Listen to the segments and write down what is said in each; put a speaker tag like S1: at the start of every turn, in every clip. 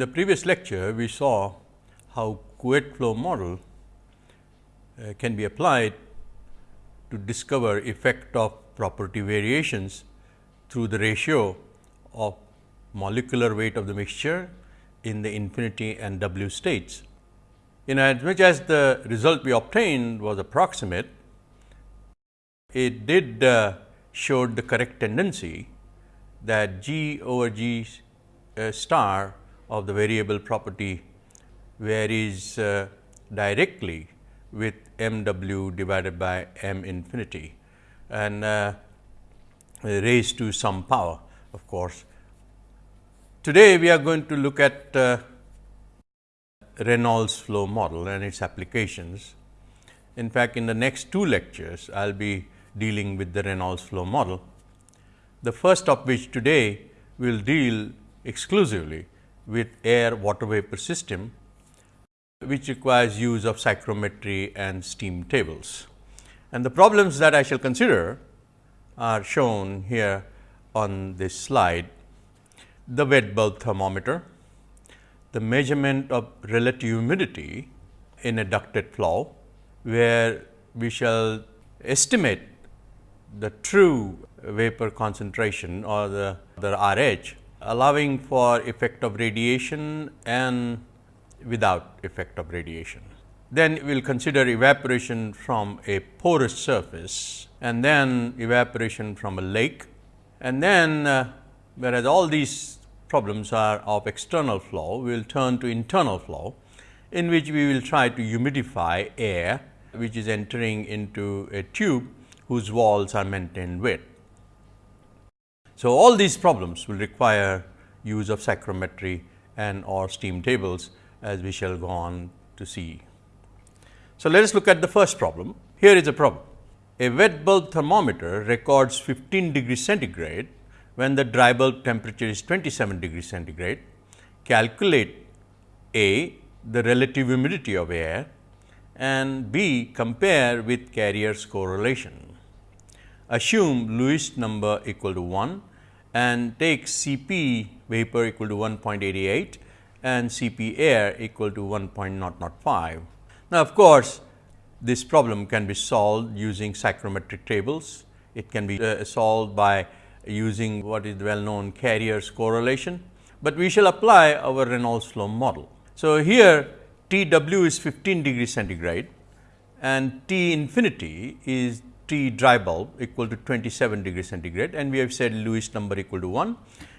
S1: In the previous lecture, we saw how Couette flow model uh, can be applied to discover effect of property variations through the ratio of molecular weight of the mixture in the infinity and W states. In as much as the result we obtained was approximate, it did uh, showed the correct tendency that G over G uh, star of the variable property varies uh, directly with m w divided by m infinity and uh, raised to some power of course. Today, we are going to look at uh, Reynolds flow model and its applications. In fact, in the next two lectures, I will be dealing with the Reynolds flow model. The first of which today will deal exclusively with air water vapor system, which requires use of psychrometry and steam tables. And the problems that I shall consider are shown here on this slide. The wet bulb thermometer, the measurement of relative humidity in a ducted flow, where we shall estimate the true vapor concentration or the, the RH allowing for effect of radiation and without effect of radiation. Then we will consider evaporation from a porous surface and then evaporation from a lake and then uh, whereas all these problems are of external flow, we will turn to internal flow in which we will try to humidify air which is entering into a tube whose walls are maintained wet. So, all these problems will require use of psychrometry and or steam tables as we shall go on to see. So, let us look at the first problem. Here is a problem. A wet bulb thermometer records 15 degree centigrade when the dry bulb temperature is 27 degree centigrade. Calculate A the relative humidity of air and B compare with Carrier's correlation. Assume Lewis number equal to 1 and take Cp vapor equal to 1.88 and Cp air equal to 1.005. Now, of course, this problem can be solved using psychrometric tables. It can be uh, solved by using what is well known Carrier's correlation, but we shall apply our Reynolds flow model. So, here T w is 15 degree centigrade and T infinity is T dry bulb equal to 27 degree centigrade and we have said Lewis number equal to 1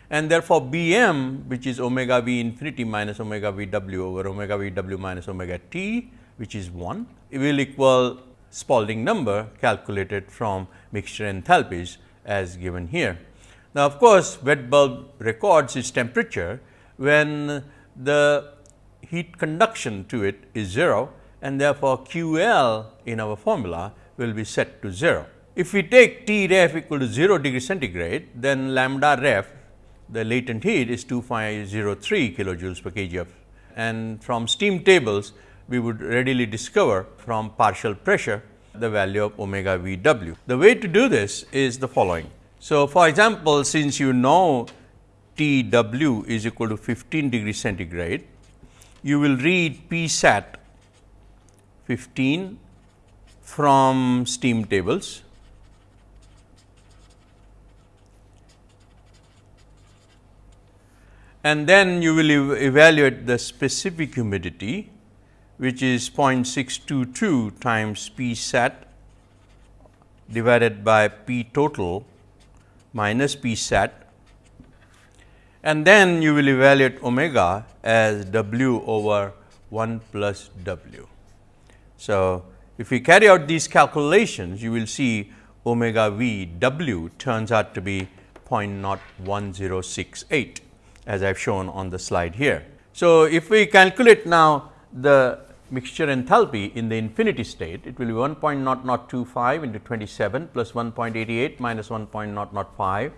S1: and therefore, B m which is omega v infinity minus omega v w over omega v w minus omega t which is 1 will equal Spalding number calculated from mixture enthalpies as given here. Now, of course, wet bulb records its temperature when the heat conduction to it is 0 and therefore, Q L in our formula will be set to 0. If we take T ref equal to 0 degree centigrade, then lambda ref the latent heat is 2503 kilojoules per kg of and from steam tables we would readily discover from partial pressure the value of omega v w. The way to do this is the following. So, for example, since you know T w is equal to 15 degree centigrade, you will read P sat 15 from steam tables. And then you will ev evaluate the specific humidity which is 0.622 times P sat divided by P total minus P sat and then you will evaluate omega as W over 1 plus W. So, if we carry out these calculations, you will see omega v w turns out to be 0.01068 as I have shown on the slide here. So, if we calculate now the mixture enthalpy in the infinity state, it will be 1.0025 into 27 plus 1.88 minus 1.005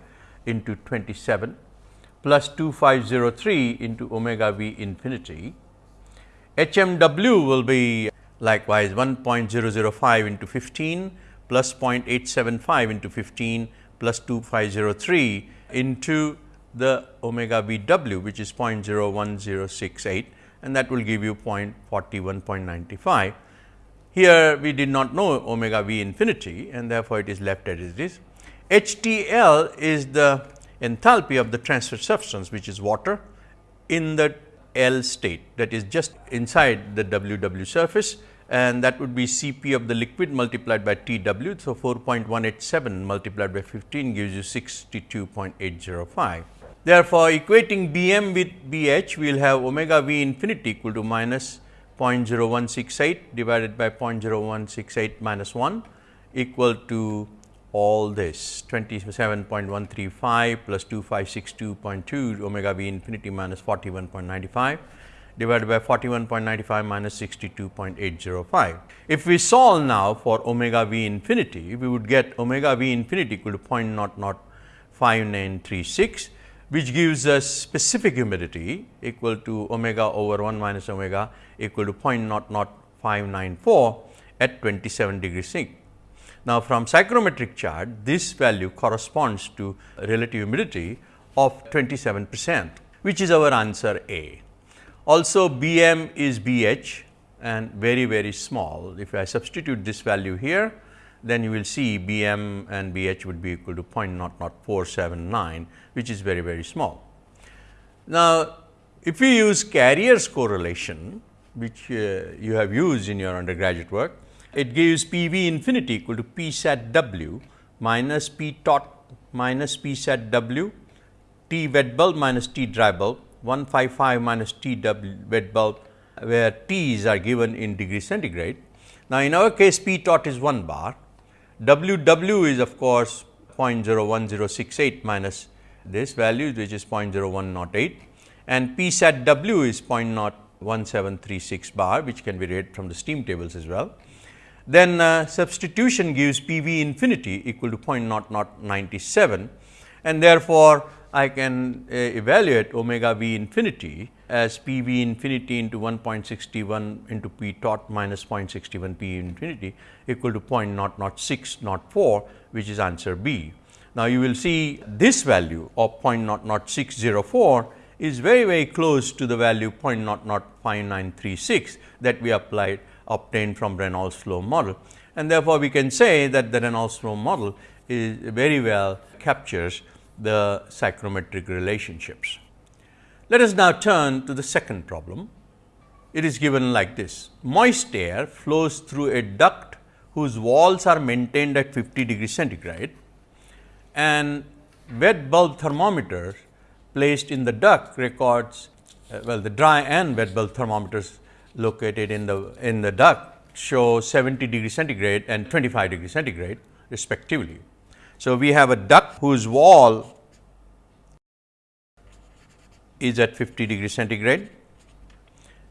S1: into 27 plus 2503 into omega v infinity. HMW will be Likewise, 1.005 into 15 plus 0.875 into 15 plus 2503 into the omega v w which is 0.01068 and that will give you 0.41.95. Here we did not know omega v infinity and therefore, it is left as it is. HTL is the enthalpy of the transfer substance which is water in the L state that is just inside the WW surface and that would be Cp of the liquid multiplied by Tw. So, 4.187 multiplied by 15 gives you 62.805. Therefore, equating Bm with Bh, we will have omega v infinity equal to minus 0.0168 divided by 0.0168 minus 1 equal to all this 27.135 plus 2562.2 omega v infinity minus 41.95 divided by 41.95 minus 62.805. If we solve now for omega v infinity, we would get omega v infinity equal to 0.05936 which gives us specific humidity equal to omega over 1 minus omega equal to 0.00594 at 27 degrees C. Now, from psychrometric chart this value corresponds to relative humidity of 27 percent which is our answer A. Also B m is B h and very very small. If I substitute this value here then you will see B m and B h would be equal to 0.00479 which is very very small. Now, if we use Carrier's correlation which uh, you have used in your undergraduate work, it gives P v infinity equal to P sat w minus P tot minus P sat w T wet bulb minus T dry bulb 155 minus T wet bulb where T's are given in degree centigrade. Now, in our case P tot is 1 bar W w is of course 0.01068 minus this value which is 0.0108 and P sat w is 0.01736 bar which can be read from the steam tables as well. Then uh, substitution gives P v infinity equal to 0.0097 and therefore, I can uh, evaluate omega v infinity as P v infinity into 1.61 into P tot minus 0.61 P infinity equal to 0.00604 which is answer B. Now, you will see this value of 0.00604 is very very close to the value 0.005936 that we applied obtained from Reynolds flow model and therefore, we can say that the Reynolds flow model is very well captures the psychrometric relationships. Let us now turn to the second problem. It is given like this. Moist air flows through a duct whose walls are maintained at 50 degree centigrade and wet bulb thermometers placed in the duct records uh, well the dry and wet bulb thermometers located in the in the duct show 70 degree centigrade and 25 degree centigrade respectively. So, we have a duct whose wall is at 50 degree centigrade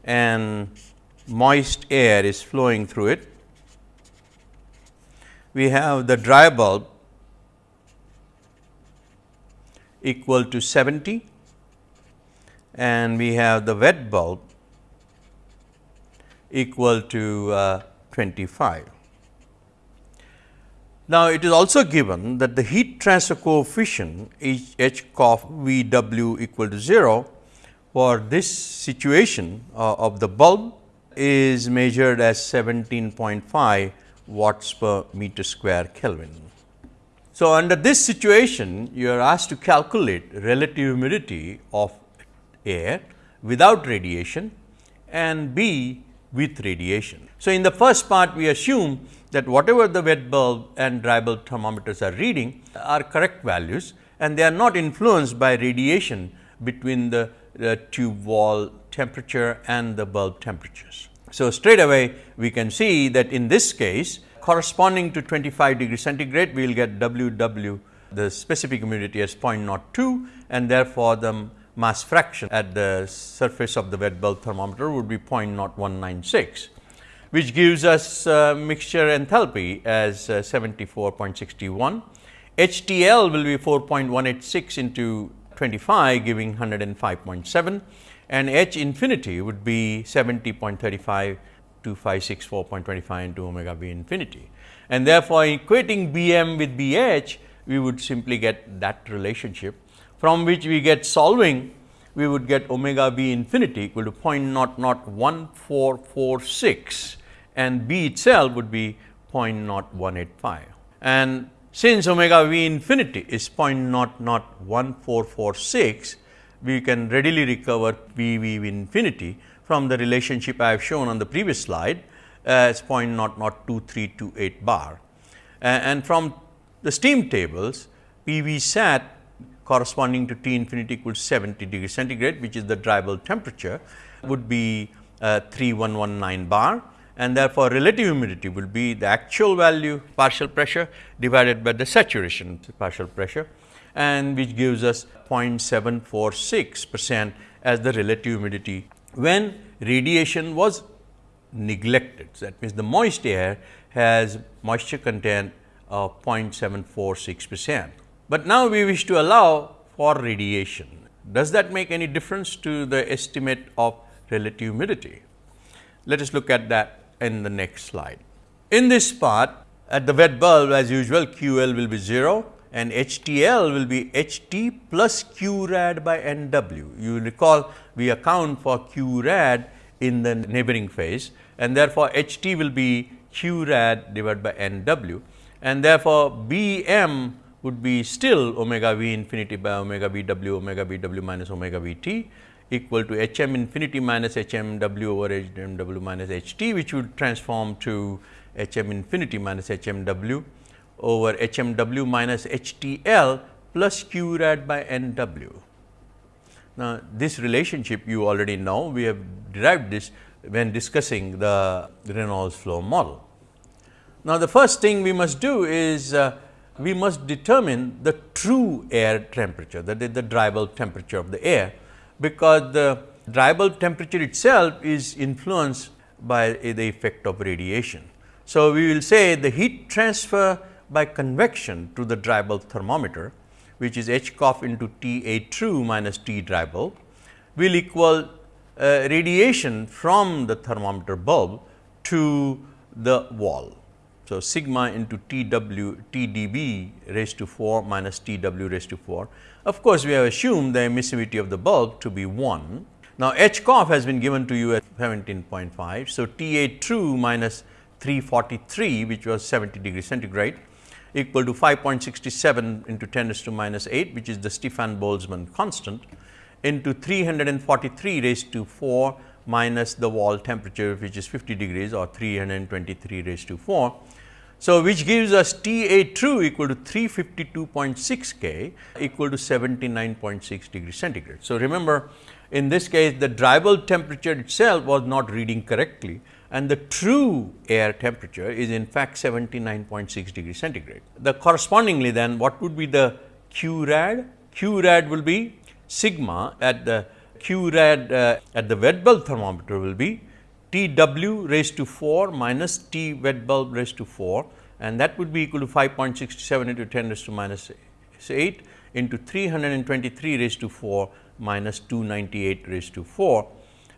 S1: and moist air is flowing through it. We have the dry bulb equal to 70 and we have the wet bulb equal to uh, 25. Now, it is also given that the heat transfer coefficient H, H cof V W equal to 0 for this situation uh, of the bulb is measured as 17.5 watts per meter square Kelvin. So, under this situation you are asked to calculate relative humidity of air without radiation and B with radiation. So, in the first part we assume that whatever the wet bulb and dry bulb thermometers are reading are correct values and they are not influenced by radiation between the, the tube wall temperature and the bulb temperatures. So, straight away we can see that in this case corresponding to 25 degree centigrade we will get W W the specific humidity as 0.02 and therefore, the mass fraction at the surface of the wet bulb thermometer would be 0.0196 which gives us uh, mixture enthalpy as uh, 74.61. HTL will be 4.186 into 25 giving 105.7 and H infinity would be 70.35 to 564.25 into omega v infinity. And therefore, equating B m with B h we would simply get that relationship from which we get solving we would get omega v infinity equal to 0.01446 and b itself would be 0.0185. And since omega v infinity is 0.01446, we can readily recover v v infinity from the relationship I have shown on the previous slide as 0.00238 bar. And from the steam tables, P v sat corresponding to T infinity equals 70 degree centigrade, which is the dry bulb temperature would be uh, 3119 bar and therefore, relative humidity will be the actual value partial pressure divided by the saturation partial pressure and which gives us 0.746 percent as the relative humidity when radiation was neglected. So, that means the moist air has moisture content of 0.746 percent. But now we wish to allow for radiation. Does that make any difference to the estimate of relative humidity? Let us look at that in the next slide. In this part at the wet bulb as usual QL will be 0 and HTL will be HT plus Q rad by NW. You recall we account for Q rad in the neighboring phase and therefore, HT will be Q rad divided by NW and therefore, BM would be still omega v infinity by omega v w omega v w minus omega v t equal to h m infinity minus h m w over h m w minus h t which would transform to h m infinity minus h m w over h m w minus h t l plus q rad by n w. Now, this relationship you already know we have derived this when discussing the Reynolds flow model. Now, the first thing we must do is uh, we must determine the true air temperature that is the dry bulb temperature of the air because the dry bulb temperature itself is influenced by the effect of radiation. So, we will say the heat transfer by convection to the dry bulb thermometer which is H cof into T A true minus T dry bulb will equal uh, radiation from the thermometer bulb to the wall. So, sigma into T w T d b raised to 4 minus T w raised to 4 of course, we have assumed the emissivity of the bulb to be 1. Now, H cof has been given to you at 17.5. So, T A true minus 343 which was 70 degree centigrade equal to 5.67 into 10 raised to minus 8 which is the Stefan Boltzmann constant into 343 raised to 4 minus the wall temperature which is 50 degrees or 323 raised to 4 so, which gives us T A true equal to 352.6 K equal to 79.6 degree centigrade. So, remember in this case the dry bulb temperature itself was not reading correctly and the true air temperature is in fact 79.6 degree centigrade. The correspondingly then what would be the Q rad? Q rad will be sigma at the Q rad uh, at the wet bulb thermometer will be T w raised to 4 minus T wet bulb raised to 4 and that would be equal to 5.67 into 10 raised to minus 8 into 323 raised to 4 minus 298 raised to 4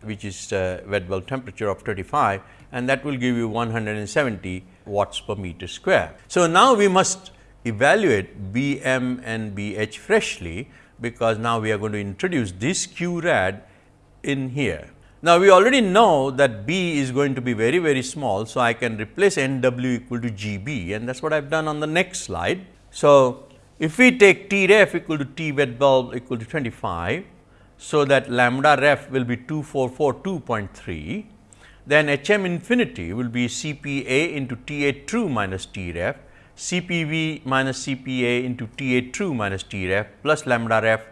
S1: which is uh, wet bulb temperature of 35 and that will give you 170 watts per meter square. So, now we must evaluate B m and B h freshly because now we are going to introduce this Q rad in here. Now, we already know that B is going to be very very small. So, I can replace N w equal to G B and that is what I have done on the next slide. So, if we take T ref equal to T wet bulb equal to 25. So, that lambda ref will be 2442.3 then H m infinity will be C P A into T A true minus T ref C P V minus C P A into T A true minus T ref plus lambda ref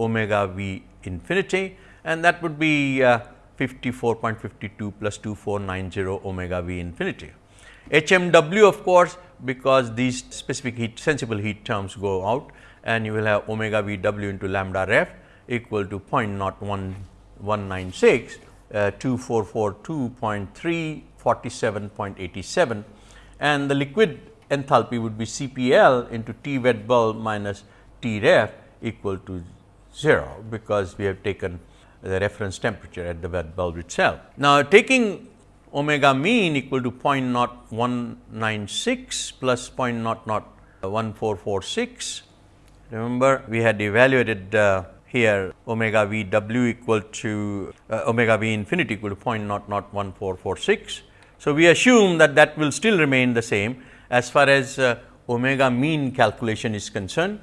S1: omega V infinity and that would be uh, 54.52 plus 2490 omega v infinity. HMW of course, because these specific heat sensible heat terms go out and you will have omega v w into lambda ref equal to 0.01196 uh, 2442.347.87 and the liquid enthalpy would be CPL into T wet bulb minus T ref equal to 0, because we have taken the reference temperature at the bulb itself. Now, taking omega mean equal to 0.0196 plus 0.001 1446. Remember we had evaluated uh, here omega v w equal to uh, omega v infinity equal to 0.001446. So, we assume that that will still remain the same as far as uh, omega mean calculation is concerned.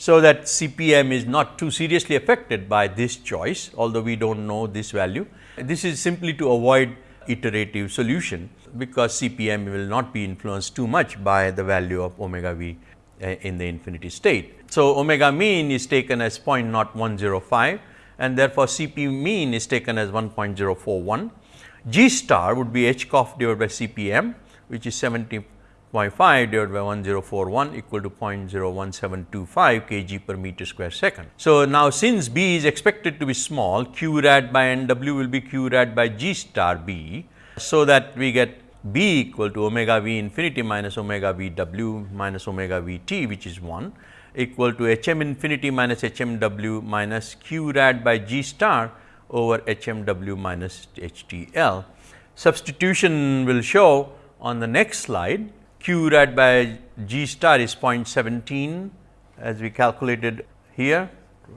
S1: So, that CPM is not too seriously affected by this choice, although we do not know this value. This is simply to avoid iterative solution, because CPM will not be influenced too much by the value of omega v uh, in the infinity state. So, omega mean is taken as 0.0105 and therefore, CP mean is taken as 1.041. G star would be H cof divided by CPM which is 70 0.5 divided by 1041 equal to 0.01725 kg per meter square second. So, now since B is expected to be small Q rad by N W will be Q rad by G star B. So, that we get B equal to omega V infinity minus omega V W minus omega V T which is 1 equal to H m infinity minus H m W minus Q rad by G star over H m W minus H T L. Substitution will show on the next slide Q rad by G star is 0.17 as we calculated here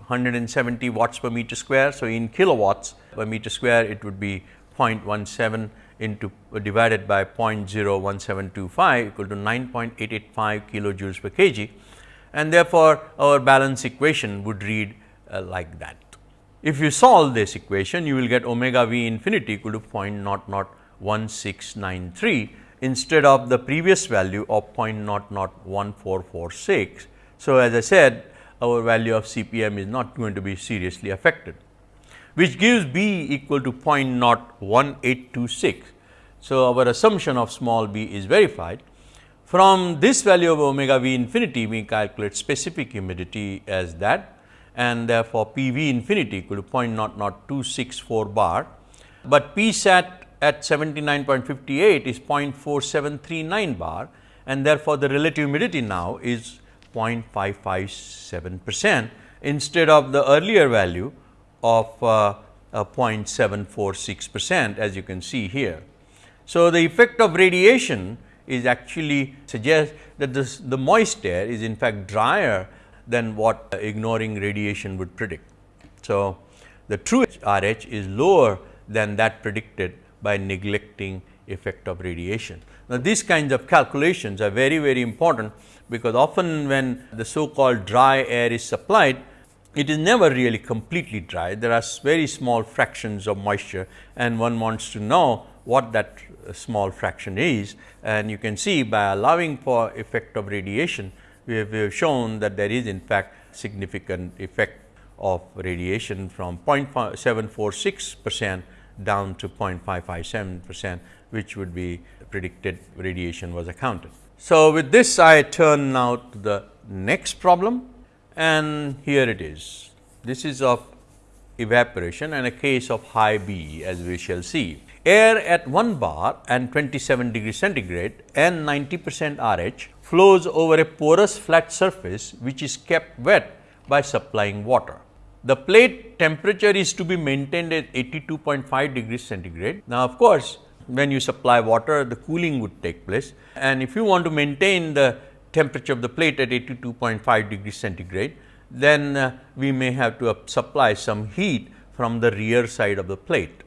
S1: 170 watts per meter square. So, in kilowatts per meter square it would be 0.17 into uh, divided by 0.01725 equal to 9.885 kilojoules per kg and therefore, our balance equation would read uh, like that. If you solve this equation you will get omega v infinity equal to 0.001693 instead of the previous value of 0.001446. So, as I said our value of CPM is not going to be seriously affected, which gives B equal to 0.01826. So, our assumption of small b is verified. From this value of omega v infinity, we calculate specific humidity as that and therefore, P v infinity equal to 0.00264 bar, but P sat at 79.58 is 0.4739 bar and therefore, the relative humidity now is 0.557 percent instead of the earlier value of uh, uh, 0.746 percent as you can see here. So, the effect of radiation is actually suggests that this, the moist air is in fact drier than what ignoring radiation would predict. So, the true RH is lower than that predicted by neglecting effect of radiation. Now, these kinds of calculations are very very important, because often when the so called dry air is supplied, it is never really completely dry. There are very small fractions of moisture and one wants to know what that small fraction is. And you can see by allowing for effect of radiation, we have, we have shown that there is in fact significant effect of radiation from 0.746 percent down to 0.557 percent, which would be predicted radiation was accounted. So, with this I turn now to the next problem and here it is. This is of evaporation and a case of high B as we shall see. Air at 1 bar and 27 degree centigrade and 90 percent RH flows over a porous flat surface which is kept wet by supplying water. The plate temperature is to be maintained at 82.5 degrees centigrade. Now, of course, when you supply water the cooling would take place and if you want to maintain the temperature of the plate at 82.5 degrees centigrade, then uh, we may have to supply some heat from the rear side of the plate.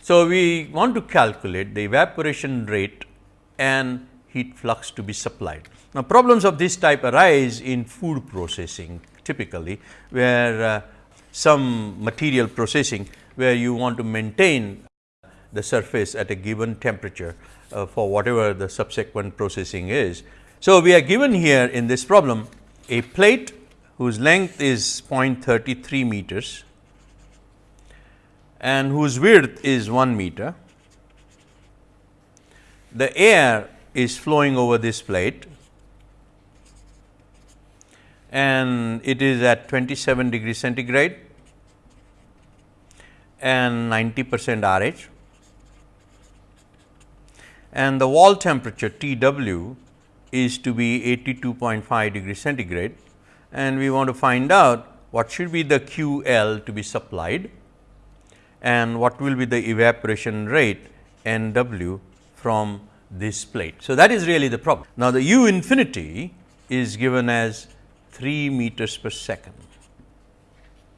S1: So, we want to calculate the evaporation rate and heat flux to be supplied. Now, problems of this type arise in food processing typically, where uh, some material processing where you want to maintain the surface at a given temperature uh, for whatever the subsequent processing is. So, we are given here in this problem a plate whose length is 0.33 meters and whose width is 1 meter. The air is flowing over this plate and it is at 27 degree centigrade and 90 percent RH and the wall temperature T w is to be 82.5 degree centigrade and we want to find out what should be the Q L to be supplied and what will be the evaporation rate N w from this plate. So, that is really the problem. Now, the U infinity is given as 3 meters per second.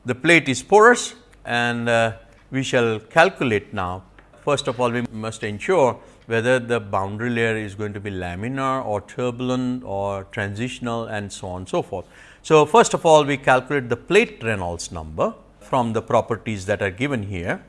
S1: The plate is porous and uh, we shall calculate now. First of all, we must ensure whether the boundary layer is going to be laminar or turbulent or transitional and so on and so forth. So, first of all we calculate the plate Reynolds number from the properties that are given here.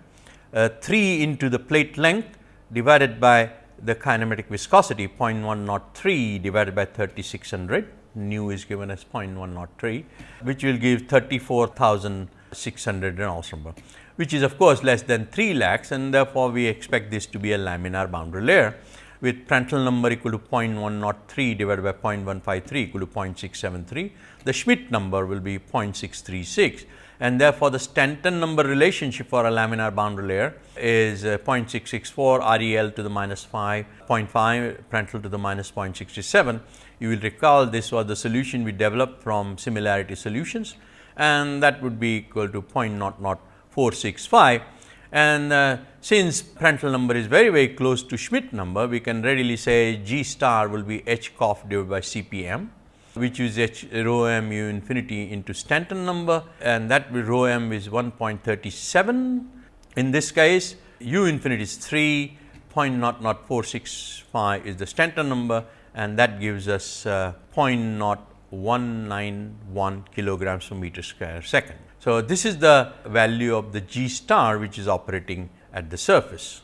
S1: Uh, 3 into the plate length divided by the kinematic viscosity 0.103 divided by 3600 nu is given as 0.103 which will give 34,600 Reynolds number which is of course less than 3 lakhs and therefore, we expect this to be a laminar boundary layer with Prandtl number equal to 0.103 divided by 0.153 equal to 0.673. The Schmidt number will be 0.636 and therefore, the Stanton number relationship for a laminar boundary layer is uh, 0.664 REL to the minus 5, 0.5 Prandtl to the minus 0.67. You will recall this was the solution we developed from similarity solutions and that would be equal to 0.00465 and uh, since Prandtl number is very very close to Schmidt number, we can readily say G star will be H cof divided by CPM which is h rho m u infinity into Stanton number and that rho m is 1.37. In this case u infinity is 3 0.00465 is the Stanton number and that gives us uh, 0.0191 kilograms per meter square second. So, this is the value of the G star which is operating at the surface.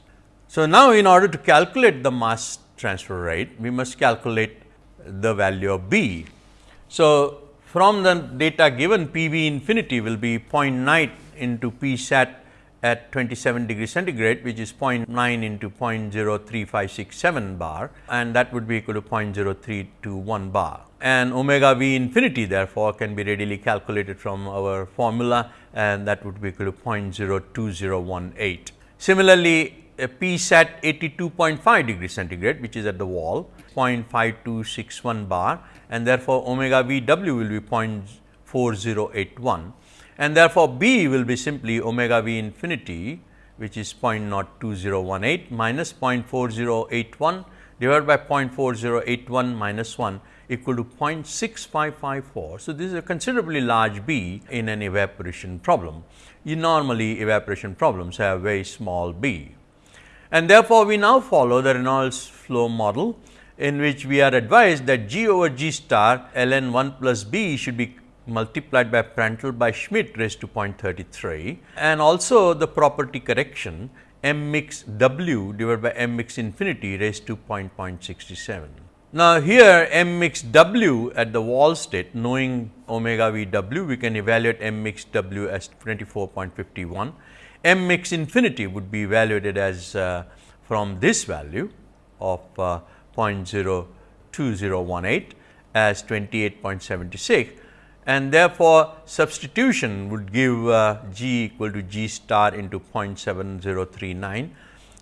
S1: So, now in order to calculate the mass transfer rate, we must calculate the value of B. So, from the data given P v infinity will be 0.9 into P sat at 27 degree centigrade which is 0.9 into 0.03567 bar and that would be equal to 0.0321 bar. And omega v infinity therefore, can be readily calculated from our formula and that would be equal to 0.02018. Similarly, a P sat 82.5 degree centigrade which is at the wall 0.5261 bar and therefore, omega v w will be 0.4081 and therefore, B will be simply omega v infinity which is 0.02018 minus 0.4081 divided by 0.4081 minus 1 equal to 0.6554. So, this is a considerably large B in an evaporation problem. You normally evaporation problems have very small B. And therefore, we now follow the Reynolds flow model in which we are advised that G over G star ln 1 plus B should be multiplied by Prandtl by Schmidt raised to 0.33 and also the property correction m mix w divided by m mix infinity raised to 0.67. Now, here m mix w at the wall state knowing omega v w we can evaluate m mix w as 24.51. m mix infinity would be evaluated as uh, from this value of uh, 0.02018 as 28.76 and therefore, substitution would give uh, G equal to G star into 0.7039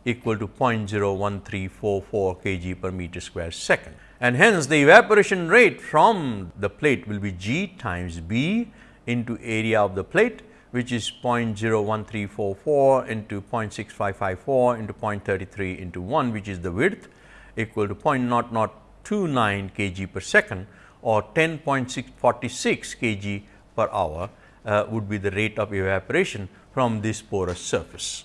S1: equal to 0.01344 kg per meter square second. And hence, the evaporation rate from the plate will be G times B into area of the plate which is 0.01344 into 0.6554 into 0.33 into 1 which is the width equal to 0.0029 kg per second or 10.646 kg per hour uh, would be the rate of evaporation from this porous surface.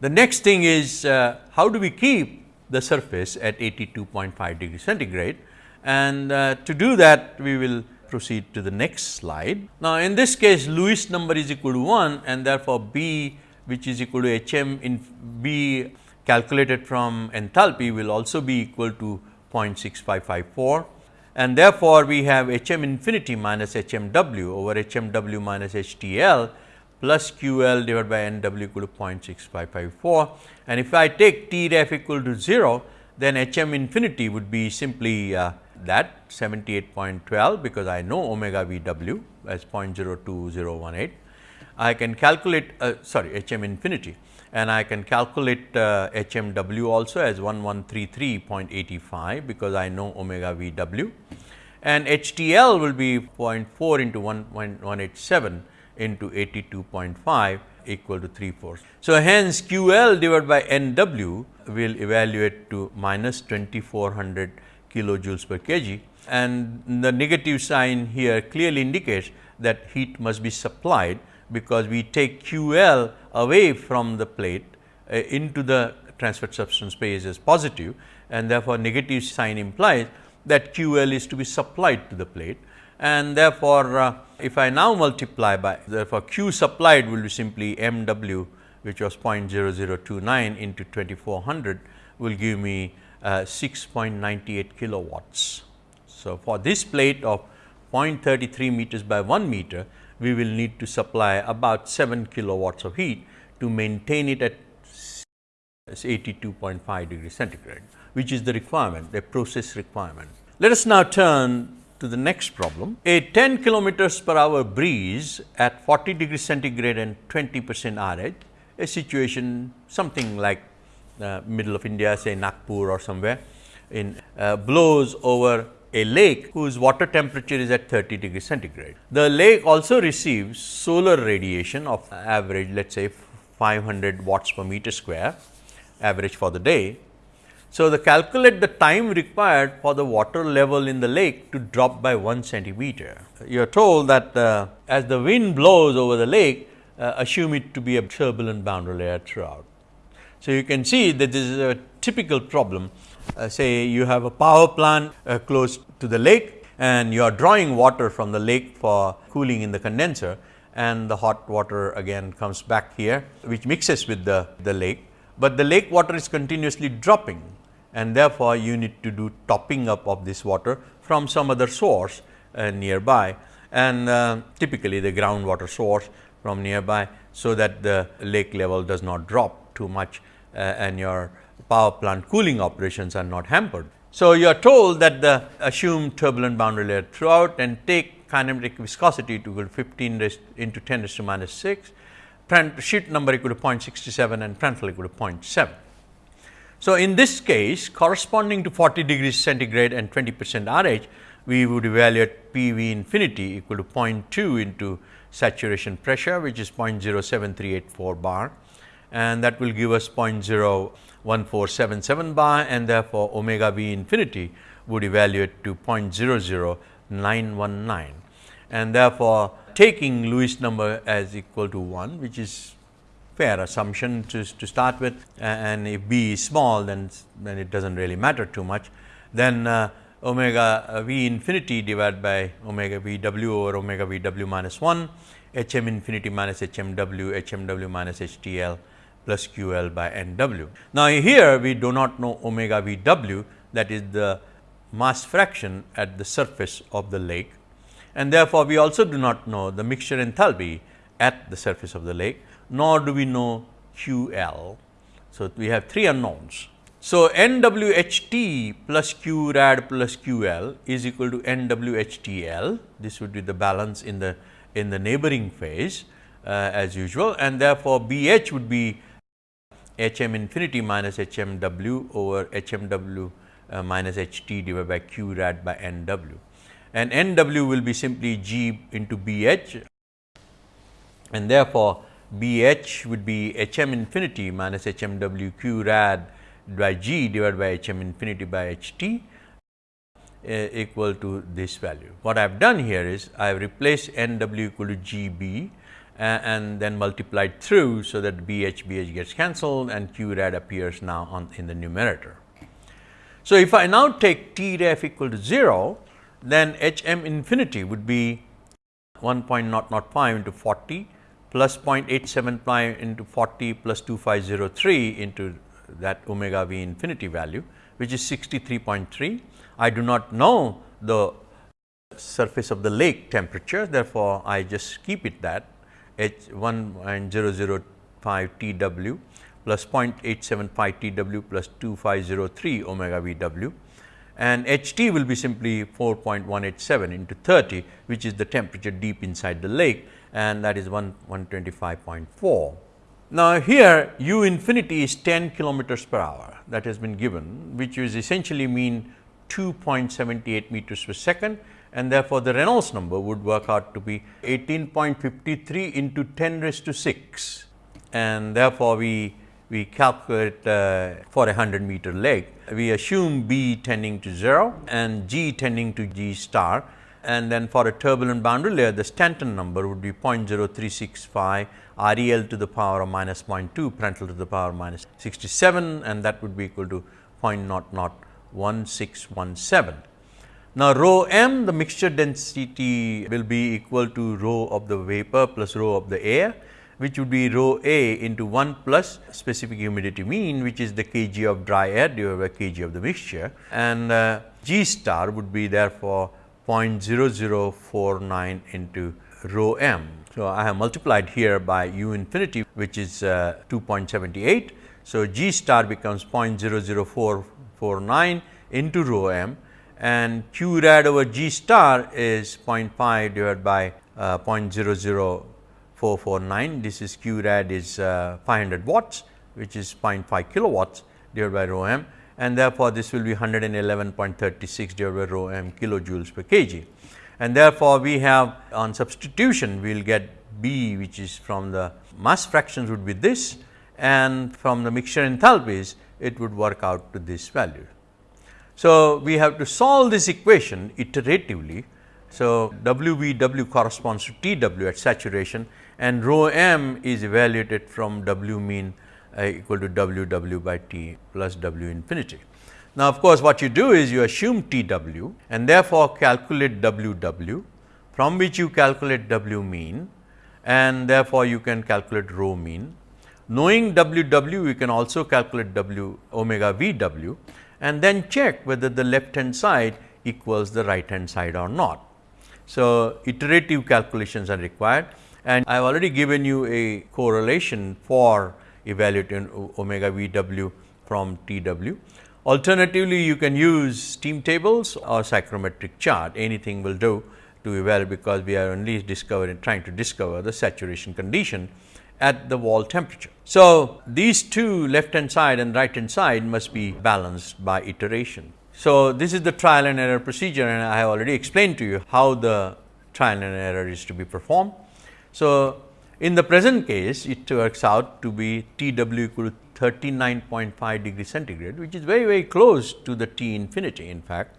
S1: The next thing is uh, how do we keep the surface at 82.5 degree centigrade and uh, to do that we will proceed to the next slide. Now, in this case Lewis number is equal to 1 and therefore, B which is equal to H m in B calculated from enthalpy will also be equal to 0.6554 and therefore, we have H m infinity minus H m w over H m w minus H T L plus Q L divided by N w equal to 0.6554 and if I take T ref equal to 0 then H m infinity would be simply uh, that 78.12 because I know omega v w as 0.02018. I can calculate uh, sorry H m infinity and I can calculate uh, HMW also as 1133.85 because I know omega VW and HTL will be 0.4 into 1.187 into 82.5 equal to 3 fourths. So, hence QL divided by NW will evaluate to minus 2400 kilojoules per kg and the negative sign here clearly indicates that heat must be supplied because we take QL away from the plate uh, into the transferred substance space as positive and therefore, negative sign implies that QL is to be supplied to the plate and therefore, uh, if I now multiply by therefore, Q supplied will be simply m w which was 0.0029 into 2400 will give me uh, 6.98 kilowatts. So, for this plate of 0.33 meters by 1 meter, we will need to supply about 7 kilowatts of heat to maintain it at 82.5 degree centigrade, which is the requirement, the process requirement. Let us now turn to the next problem. A 10 kilometers per hour breeze at 40 degree centigrade and 20 percent RH, a situation something like uh, middle of India say Nagpur or somewhere in uh, blows over a lake whose water temperature is at 30 degree centigrade. The lake also receives solar radiation of average let us say 500 watts per meter square average for the day. So, the calculate the time required for the water level in the lake to drop by 1 centimeter. You are told that uh, as the wind blows over the lake, uh, assume it to be a turbulent boundary layer throughout. So, you can see that this is a typical problem. Uh, say you have a power plant uh, close to the lake and you are drawing water from the lake for cooling in the condenser and the hot water again comes back here which mixes with the, the lake but the lake water is continuously dropping and therefore, you need to do topping up of this water from some other source uh, nearby and uh, typically the groundwater source from nearby. So, that the lake level does not drop too much Uh, and your power plant cooling operations are not hampered. So, you are told that the assumed turbulent boundary layer throughout and take kinematic viscosity to equal 15 into 10 raised to minus 6 Schmidt number equal to 0.67 and Prandtl equal to 0.7. So, in this case corresponding to 40 degrees centigrade and 20 percent RH, we would evaluate P V infinity equal to 0.2 into saturation pressure which is 0.07384 bar and that will give us 0.01477 bar and therefore, omega V infinity would evaluate to 0.00919 and therefore, taking Lewis number as equal to 1 which is fair assumption to, to start with and if b is small then, then it does not really matter too much. Then uh, omega v infinity divided by omega v w over omega v w minus 1 h m infinity minus h m w h m w minus h t l plus q l by n w. Now, here we do not know omega v w that is the mass fraction at the surface of the lake and therefore, we also do not know the mixture enthalpy at the surface of the lake, nor do we know Q L. So, we have three unknowns. So, N W H T plus Q rad plus Q L is equal to N W H T L. This would be the balance in the in the neighboring phase uh, as usual and therefore, B H would be H m infinity minus H m W over H m W uh, minus H t divided by Q rad by N W and N w will be simply G into B h and therefore, B h would be H m infinity minus H m w q rad by G divided by H m infinity by H t uh, equal to this value. What I have done here is I have replaced N w equal to G b and then multiplied through. So, that B h B h gets cancelled and Q rad appears now on in the numerator. So, if I now take T ref equal to 0 then H m infinity would be 1.005 into 40 plus 0.875 into 40 plus 2503 into that omega v infinity value which is 63.3. I do not know the surface of the lake temperature therefore, I just keep it that H 1.005 T w plus 0.875 T w plus 2503 omega v w and H t will be simply 4.187 into 30 which is the temperature deep inside the lake and that is 1 125.4. Now, here u infinity is 10 kilometers per hour that has been given which is essentially mean 2.78 meters per second and therefore, the Reynolds number would work out to be 18.53 into 10 raised to 6 and therefore, we we calculate uh, for a 100 meter leg. we assume B tending to 0 and G tending to G star and then for a turbulent boundary layer the Stanton number would be 0.0365 REL to the power of minus 0.2 Prandtl to the power of minus 67 and that would be equal to 0.001617. Now, rho m the mixture density will be equal to rho of the vapor plus rho of the air which would be rho A into 1 plus specific humidity mean which is the kg of dry air divided by kg of the mixture and uh, G star would be therefore 0.0049 into rho m. So, I have multiplied here by u infinity which is uh, 2.78. So, G star becomes 0.00449 into rho m and q rad over G star is 0.5 divided by uh, 0.00 449. This is Q rad is uh, 500 watts which is 0.5 kilowatts divided by rho m and therefore, this will be 111.36 divided by rho m kilojoules per kg. And therefore, we have on substitution we will get B which is from the mass fractions would be this and from the mixture enthalpies it would work out to this value. So, we have to solve this equation iteratively. So, W V W corresponds to T W at saturation and rho m is evaluated from W mean uh, equal to W W by T plus W infinity. Now, of course, what you do is you assume T W and therefore, calculate W W from which you calculate W mean and therefore, you can calculate rho mean. Knowing W W you can also calculate W omega V W and then check whether the left hand side equals the right hand side or not. So, iterative calculations are required and I have already given you a correlation for evaluating omega V w from T w. Alternatively, you can use steam tables or psychrometric chart anything will do to evaluate because we are only discovering trying to discover the saturation condition at the wall temperature. So, these two left hand side and right hand side must be balanced by iteration. So, this is the trial and error procedure and I have already explained to you how the trial and error is to be performed. So, in the present case it works out to be T w equal to 39.5 degree centigrade which is very very close to the T infinity in fact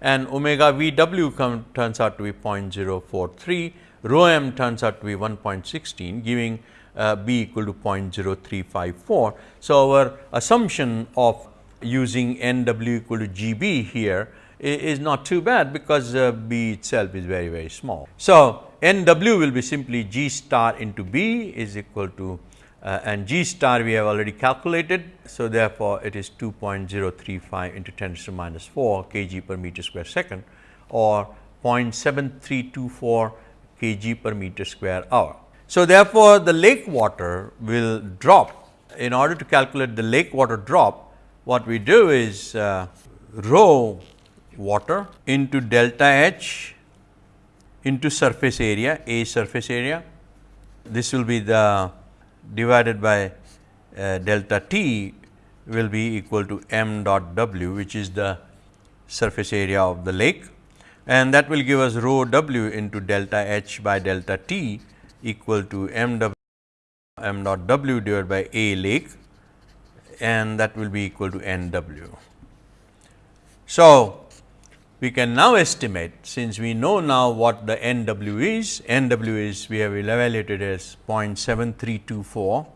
S1: and omega V w come, turns out to be 0.043, rho m turns out to be 1.16 giving uh, B equal to 0.0354. So, our assumption of using N w equal to G b here is not too bad because uh, B itself is very very small. So, N w will be simply G star into B is equal to uh, and G star we have already calculated. So, therefore, it is 2.035 into 10 to the minus 4 kg per meter square second or 0.7324 kg per meter square hour. So, therefore, the lake water will drop. In order to calculate the lake water drop, what we do is uh, rho water into delta H into surface area, A surface area. This will be the divided by uh, delta T will be equal to m dot w which is the surface area of the lake and that will give us rho w into delta H by delta T equal to m w m dot w divided by A lake and that will be equal to n w. So, we can now estimate since we know now what the N w is, N w is we have evaluated as 0.7324.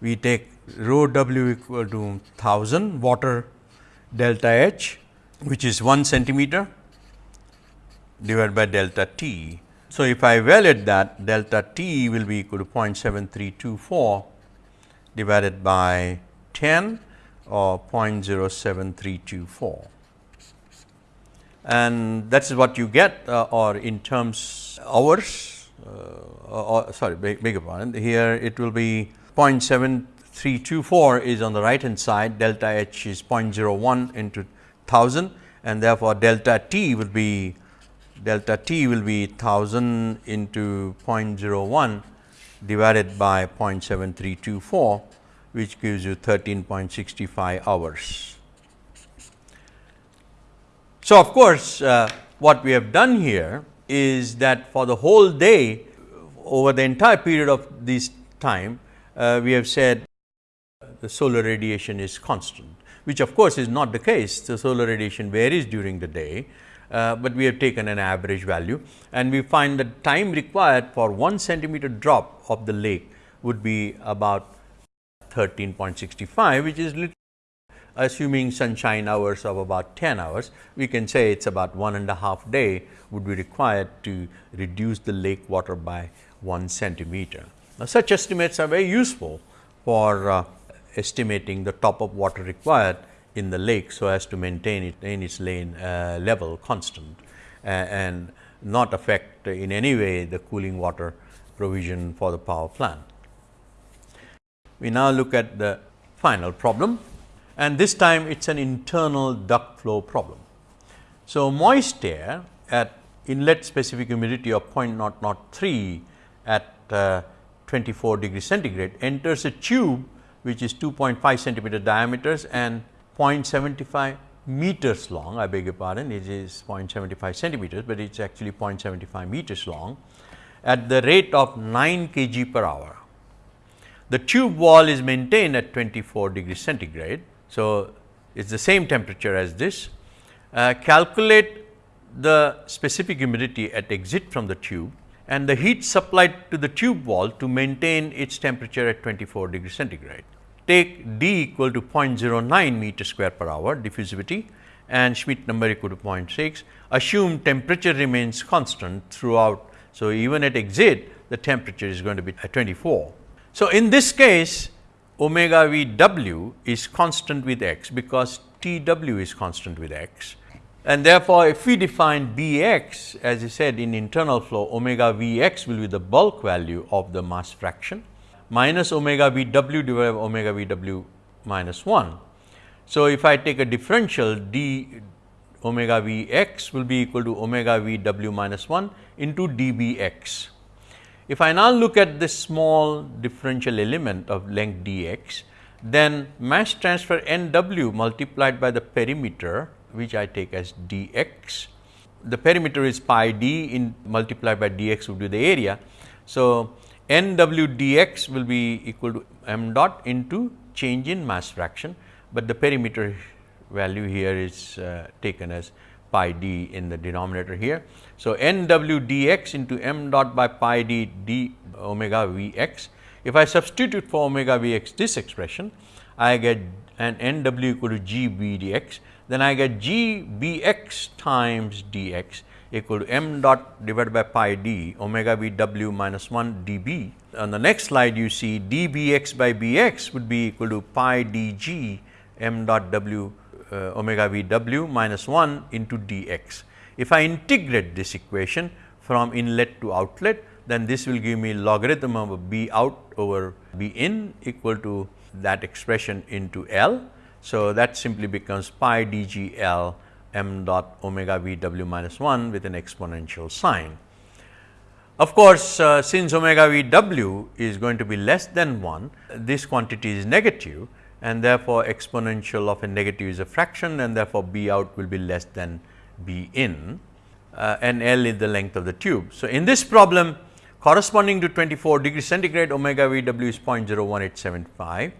S1: We take rho w equal to 1000 water delta H which is 1 centimeter divided by delta T. So, if I evaluate that delta T will be equal to 0.7324 divided by 10 or 0.07324 and that is what you get uh, or in terms hours uh, or sorry beg, beg your here it will be 0.7324 is on the right hand side. Delta h is 0.01 into 1000 and therefore, delta t will be delta t will be 1000 into 0.01 divided by 0.7324 which gives you 13.65 hours. So, of course, uh, what we have done here is that for the whole day over the entire period of this time, uh, we have said the solar radiation is constant, which of course, is not the case. The solar radiation varies during the day, uh, but we have taken an average value and we find the time required for 1 centimeter drop of the lake would be about 13.65, which is little assuming sunshine hours of about 10 hours, we can say it is about one and a half day would be required to reduce the lake water by 1 centimeter. Now, such estimates are very useful for uh, estimating the top of water required in the lake, so as to maintain it in its lane uh, level constant uh, and not affect in any way the cooling water provision for the power plant. We now look at the final problem and this time it is an internal duct flow problem. So, moist air at inlet specific humidity of 0.003 at uh, 24 degree centigrade enters a tube which is 2.5 centimeter diameters and 0.75 meters long, I beg your pardon, it is 0.75 centimeters, but it is actually 0.75 meters long at the rate of 9 kg per hour. The tube wall is maintained at 24 degree centigrade. So, it is the same temperature as this. Uh, calculate the specific humidity at exit from the tube and the heat supplied to the tube wall to maintain its temperature at 24 degree centigrade take d equal to 0.09 meter square per hour diffusivity and Schmidt number equal to 0.6, assume temperature remains constant throughout. So, even at exit the temperature is going to be at 24. So, in this case omega v w is constant with x because T w is constant with x and therefore, if we define B x as I said in internal flow omega v x will be the bulk value of the mass fraction minus omega v w divided by omega v w minus 1. So, if I take a differential d omega v x will be equal to omega v w minus 1 into d b x. If I now look at this small differential element of length d x, then mass transfer n w multiplied by the perimeter which I take as d x. The perimeter is pi d in multiplied by d x would be the area. So, n w dx will be equal to m dot into change in mass fraction, but the perimeter value here is uh, taken as pi d in the denominator here. So, n w dx into m dot by pi d d omega v x. If I substitute for omega v x this expression, I get an n w equal to g b dx, then I get g b x times dx equal to m dot divided by pi d omega v w minus 1 d b. On the next slide you see d b x by b x would be equal to pi d g m dot w uh, omega v w minus 1 into d x. If I integrate this equation from inlet to outlet, then this will give me logarithm of b out over b in equal to that expression into L. So, that simply becomes pi d g L m dot omega v w minus 1 with an exponential sign. Of course, uh, since omega v w is going to be less than 1, this quantity is negative and therefore, exponential of a negative is a fraction and therefore, B out will be less than B in uh, and L is the length of the tube. So, in this problem corresponding to 24 degree centigrade omega v w is 0.01875,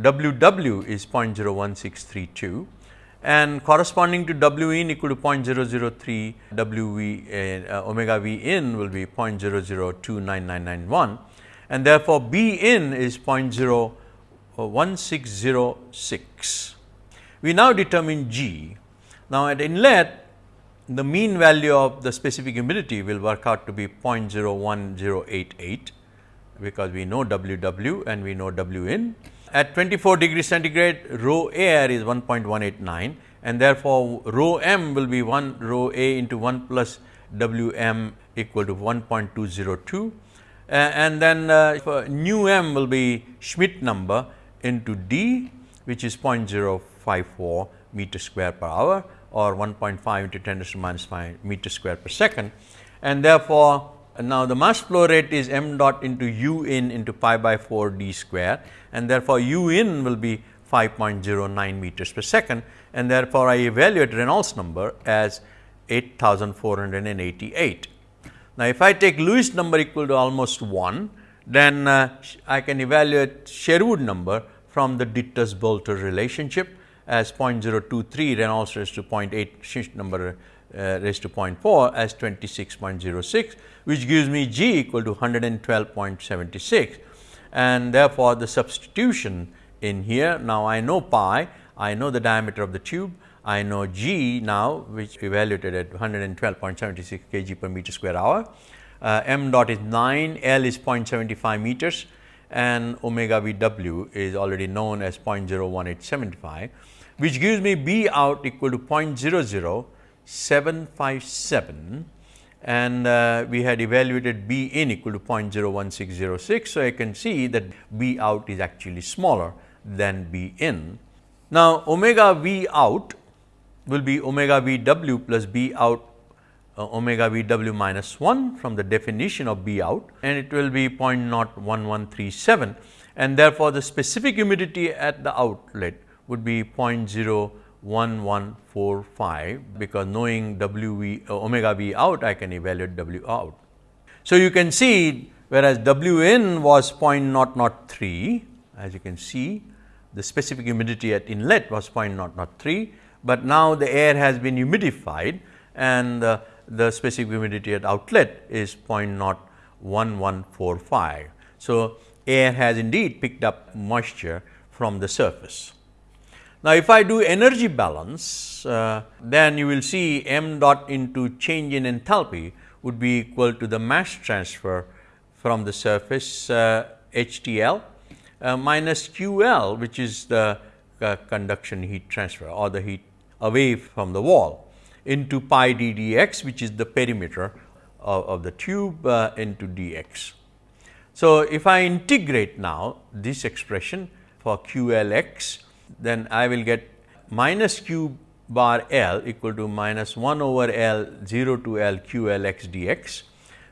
S1: W w is 0.01632 and corresponding to W in equal to 0.003 W v uh, omega V in will be 0.00299991 and therefore, B in is 0.01606. We now determine G. Now, at inlet the mean value of the specific humidity will work out to be 0.01088 because we know W w and we know W in at 24 degree centigrade rho air is 1.189 and therefore, rho m will be 1 rho a into 1 plus W m equal to 1.202 uh, and then uh, nu m will be Schmidt number into d which is 0.054 meter square per hour or 1.5 into 10 to the minus 5 meter square per second. And therefore, now the mass flow rate is m dot into u in into pi by 4 d square and therefore, u in will be 5.09 meters per second and therefore, I evaluate Reynolds number as 8488. Now, if I take Lewis number equal to almost 1, then uh, I can evaluate Sherwood number from the Dittus-Boelter relationship as 0.023 Reynolds raised to 0.8 Schmidt number uh, raised to 0.4 as 26.06 which gives me G equal to 112.76 and therefore, the substitution in here now I know pi, I know the diameter of the tube, I know G now which evaluated at 112.76 kg per meter square hour, uh, m dot is 9, L is 0.75 meters and omega V w is already known as 0.01875 which gives me B out equal to 0.00757 and uh, we had evaluated B in equal to 0.01606. So, I can see that B out is actually smaller than B in. Now, omega V out will be omega V w plus B out uh, omega V w minus 1 from the definition of B out and it will be 0.01137 and therefore, the specific humidity at the outlet would be 0.0 1145 because knowing W v uh, omega v out I can evaluate W out. So, you can see whereas W in was 0.003 as you can see the specific humidity at inlet was 0.003, but now the air has been humidified and uh, the specific humidity at outlet is 0.01145. So, air has indeed picked up moisture from the surface. Now, if I do energy balance, uh, then you will see m dot into change in enthalpy would be equal to the mass transfer from the surface uh, HTL uh, minus QL which is the uh, conduction heat transfer or the heat away from the wall into pi d dx which is the perimeter of, of the tube uh, into dx. So, if I integrate now this expression for QLX then I will get minus q bar L equal to minus 1 over L 0 to L q L x dx,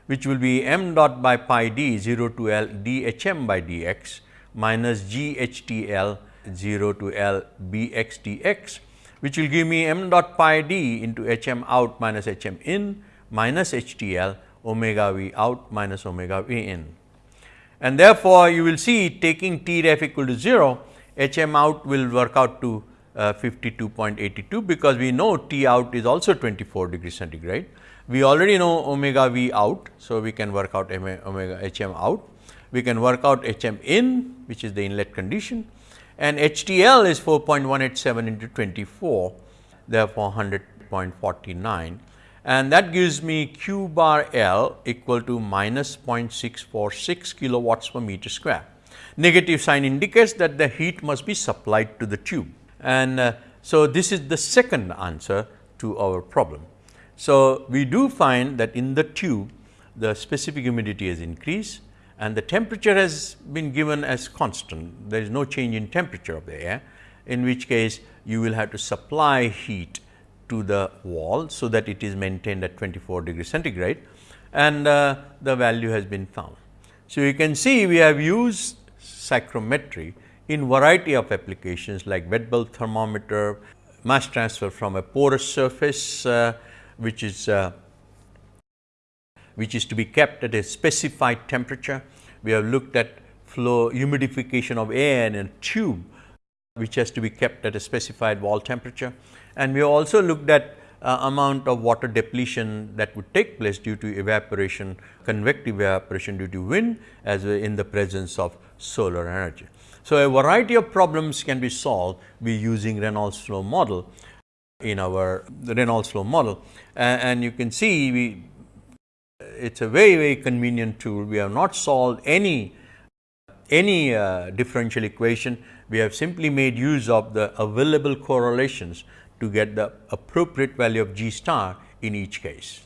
S1: which will be m dot by pi d 0 to L d h m by dx minus g h t L 0 to L b x dx, which will give me m dot pi d into h m out minus h m in minus h t L omega v out minus omega v in. And therefore, you will see taking T ref equal to 0, H m out will work out to uh, 52.82 because we know T out is also 24 degree centigrade. We already know omega V out. So, we can work out omega H m out. We can work out H m in which is the inlet condition and H T L is 4.187 into 24 therefore, 100.49 and that gives me q bar L equal to minus 0.646 kilowatts per meter square negative sign indicates that the heat must be supplied to the tube. And uh, so, this is the second answer to our problem. So, we do find that in the tube the specific humidity has increased and the temperature has been given as constant. There is no change in temperature of the air, in which case you will have to supply heat to the wall, so that it is maintained at 24 degree centigrade and uh, the value has been found. So, you can see we have used psychrometry in variety of applications like wet bulb thermometer, mass transfer from a porous surface uh, which is uh, which is to be kept at a specified temperature. We have looked at flow humidification of air in a tube which has to be kept at a specified wall temperature. And we have also looked at uh, amount of water depletion that would take place due to evaporation, convective evaporation due to wind as in the presence of solar energy. So, a variety of problems can be solved by using Reynolds flow model in our Reynolds flow model and, and you can see we it is a very very convenient tool. We have not solved any any uh, differential equation. We have simply made use of the available correlations to get the appropriate value of G star in each case.